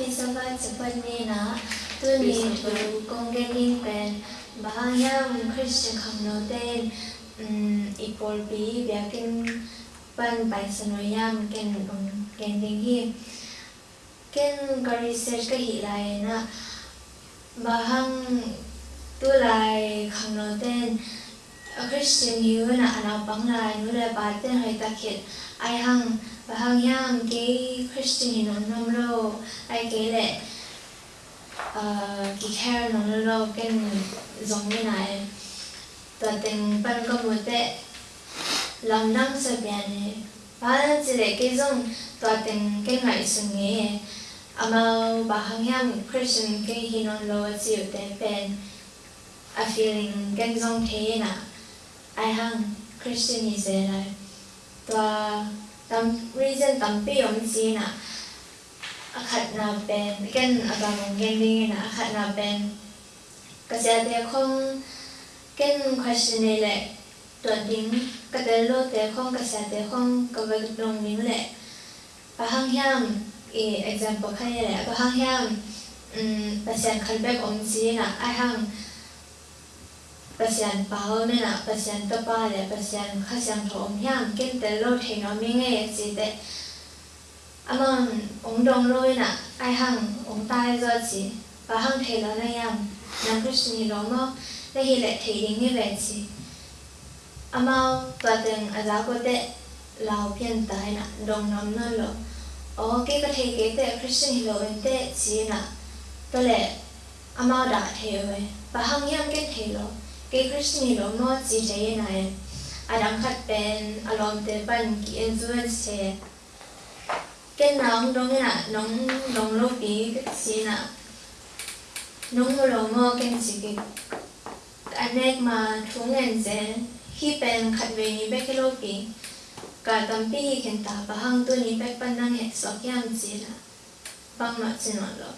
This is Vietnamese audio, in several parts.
Happy Sabbath sa panina, tuni tu kong gening pen, bahayang Christian kamno ten, ipol bi biakin pan pai sanoyam ken ken ding hi, ken ka research ka hi lai na, bahang tu lai kamno ten, Christian hiu na ana bang lai nula ba ten hay takit, ai hang ba hang yang cái Christian hi non nom lo ai cái lệ ki care non lo cái giống như này. Ta tình pan ko một te lam nam sa bèn ne ba chỉ lệ cái giống tòa tình cái ngày sinh nghe ba hang yang Christian cái hi non lo chịu tệ pen a feeling cái giống thế na ai hang Christian hi sẽ lại tòa tam reason tampi om si na akhat na pen ken agam gending na akhat na pen kasi ate kong ken question le to ding katelo te kong kasi ate kong kawag long ding le pahang hiam i example kaya le pahang hiam um pasyan kalbek om si na ai hang pasian pao me na pasian to pa le pasian kha tho om hiam ken te lo the no mi nge chi te among ong dong loi na ai hang ong tai zo chi pa hang the lo na yam nam krishni lo mo le hi le the ding ni ve chi amao twa teng a za ko te lao pian tai na dong nam na lo o ke ka the ke te krishni lo en te chi na to le amao da the we pa hang yam ke the lo cái Christian lo mo chỉ thấy này à đang khát bên à lòng tế ban kỳ influence cái nóng đông là nóng nóng lô bí cái gì nè nóng lô mo cái gì cái anh em mà thúng ngàn sẽ khi bên khát về ní bé cái lô bí cả tâm bí hiện tại bà hăng tôi ní bé ban năng hệ sọc yam gì là băng mặt trên nó lo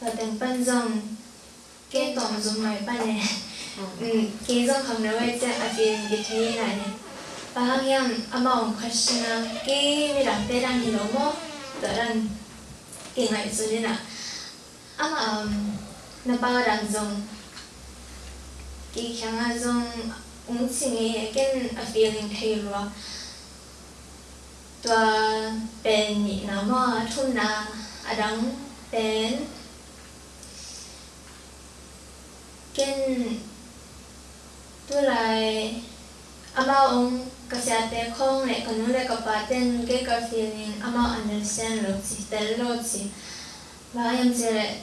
và từng ban dòng cái tổng dùng này ban này 음, 계속 감람할 때 아직 이게 제일 아닌 마항양 아마 엉컬시나 게임이랑 때랑이 너무 다른 게나 있으니나 아마 나바랑종 이 강아종 웅칭이 깬 아피링 테일러 또 벤이 너무 톤나 아랑 벤 깬. Với lại ama ông kasi ate kong le kanu bà tên cái cái feeling ama understand lo si tel lo si ba yam se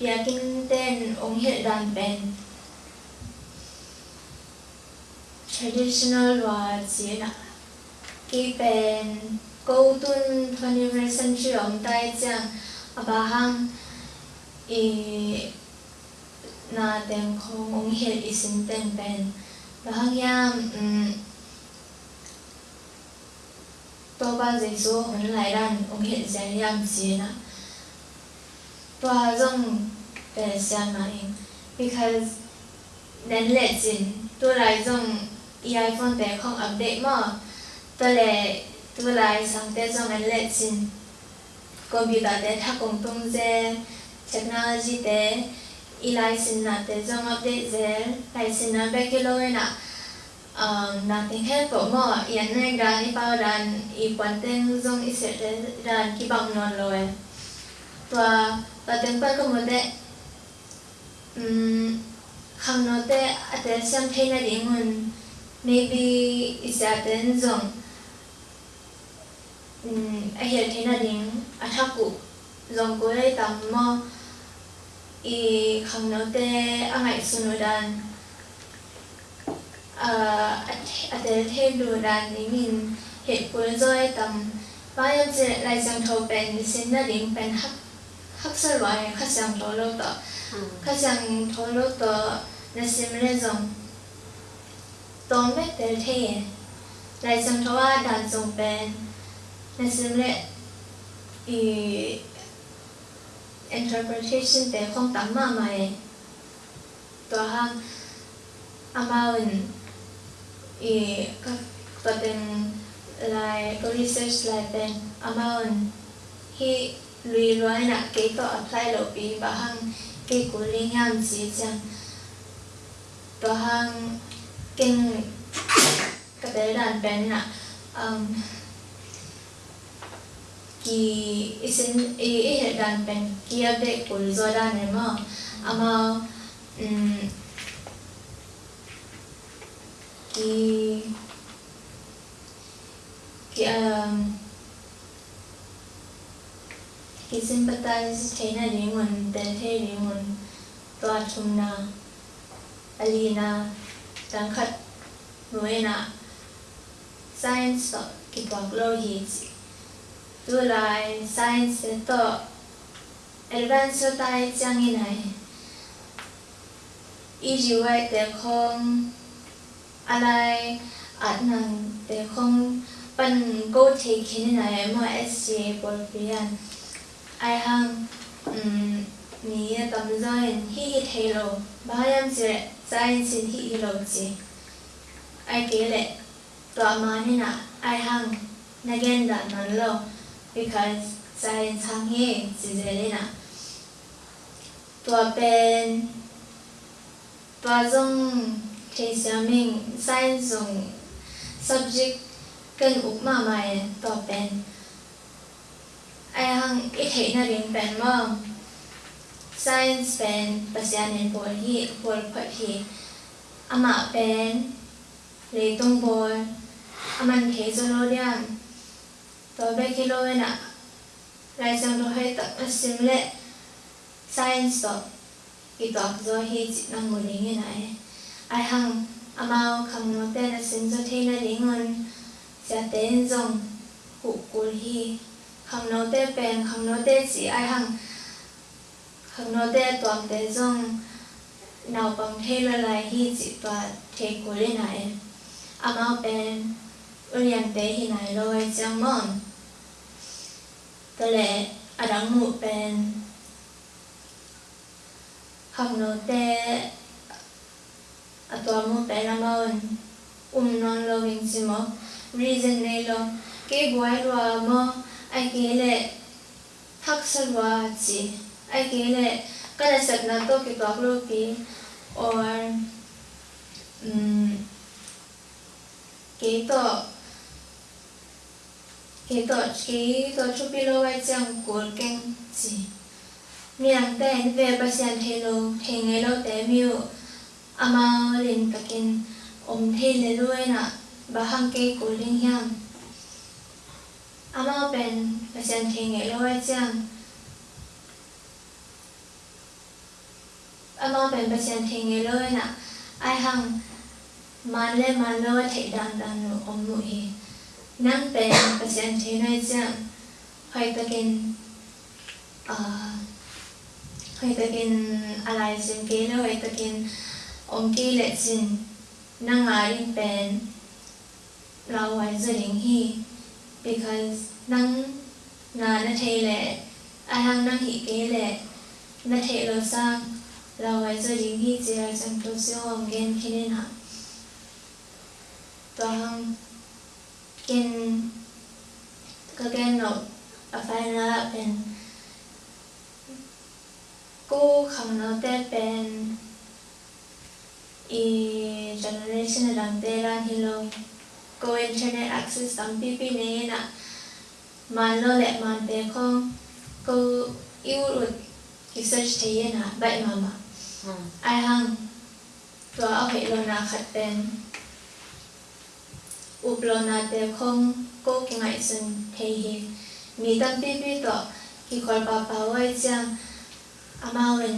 bia kinh tên ông hiện đàn pen traditional và chi na cái pen câu tuân 21st century ông tai chang abahang i na tem kong ong hil isin ten pen. Bahang yam mm, to ba zai số hon lai ran ong hil zai yam gì na. To ha zong pe sia ma in because nên lệ jin to lại zong i iphone te không update mà to le, to lại sang te zong nên lệ jin computer te tha kong tung je technology te ilai sin na te zong update zel lai sin na be kilo na um na ting he ko mo yan ne ga ni pa dan i kwan ten zong i se te dan ki bang non lo e tua ta ten pa ko mo te um khang no te ate sam the na ding un maybe isa ten zong um a hiel the na ding a thaku zong ko le tam mo i khang no te angai sunudan a a te the lu dan ni min het pul zoi tam ba yam che lai sang tho pen sin na ding pen hak hak sa loi kha sang tho lo to kha sang tho lo to na sim le zong to me te the lai sang tho a dan zong pen na sim le i interpretation về không tắm mà mày tòa hang. Amaun i các tòa tên lại, có research lại tên amaun hi lui loi na kế tòa apply lộ bí bà hang. Kế của ling yam chi chang tòa hang kinh cái te đàn pen na um ki isin e e dan pen ki update kul zo dan ne mo ama um ki ki um ki sympathize thế na ni mun te thế ni mun to chum na alina tang khat nuôi na science to advance tai chang in này y để wai te khong alai at này mo sc bol pian ai hang um ni tam zain hi hi thelo bayam che zain sin hi hi lo chi ai ke le to ma ni na ai hang na gen da because zain chang hi chi je le na to pen to zong thế xiao mình sai dùng subject cần úp mà mày to pen ai hăng ít thấy na rin pen mà science pen pasian en bồi hi bồi phat hi ama pen lấy tung bồi aman the zo lo liam to be kilo na lai sang do hai phát asim lệ, science to ki to zo hi chi nang mo ling na ai ai hang amao kham no te na sin zo the na ring on sia ten zong hu kul hi khang nô tên bèn khang nô tên chỉ ai hăng, khang nô tên toàn tên dòng nào bằng thế là lại hi chỉ và thế của lên này à mau bèn urian tê hi này rồi chẳng mòn tê lẽ à đắng mụ bèn khang nô tế, à toàn mụ bèn là mòn um non lo hình chỉ mò reason này lo cái guai lo mò ai kế lệ thắc sân hòa chỉ ai kế lệ cái là sạch là tôi cái tóc lô kì. Or um, kế tọ cái tổ cái tổ chụp pilo vai chẳng của kênh gì miệng tên về bà xem thầy lô thầy nghe lô tế miêu. Ama lên cả kênh ôm thầy lê đuôi nạ bà hăng kê của linh à ama bên bà xem thầy nghe lô vai à ama bên bà xem thầy nghe lô nạ ai hăng mà lên mà lô thầy đàn đàn ôm nụ hiền 咯，我唔会。nang pen pasyan chinai chang hoy takin uh, hoy takin alai sim ke lo hoy takin om ki le chin nang arin pen lao wai zering hi because nang na na thei le a hang nang hi ke le na thei lo sang la wai zo jing hi che ai sang to se om gen khin ha to hang ken ka gen no a fai na pen cô khang no te pen i generation lang te lan hi lo ko internet access tam pi pi ne na man lo lệ man te không cô yêu rồi cái search thấy na vậy mà mà ai hăngตัวเอาเหตุโลน in Gageno Afana เป็นกู้คำนวณาได้เป็น e generation ดังเตลานฮิโล go internet access สตั้งปีปีนี้นะมันโลและมันเตคง go อิวรุด research เทียนะใบมามาไอหังตัวเอาไปลงลนาขัดเป็น uplona te khom ko kingai sun thei hi mi tam pi pi to ki khol pa pa wai chang amawen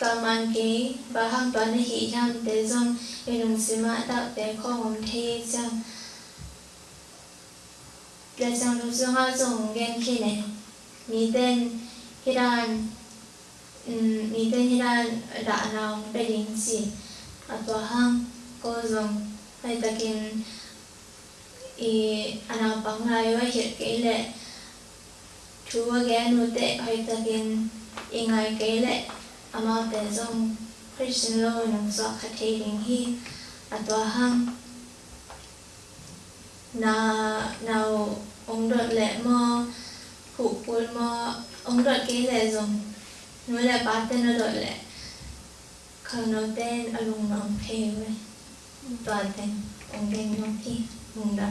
taman ki ba hang to ne hi yam te zong erung sima da te khom thei chang le chang lu zong a zong gen ki ne mi ten hiran mi ten hiran da naung da yin chi atwa hang ko zong laitakin i anang pangai wa hir keile chuwa ge anu te haitakin ingai keile ama te zong Christian lo nang so khathe ding hi atwa hang na nào ông đợt lệ mò hụ quân mò, ông đợt cái lệ dùng nói lệ ba tên nó đợt lệ khờ nó tên ở lùng nòng thề vậy toate. În genunchi, da.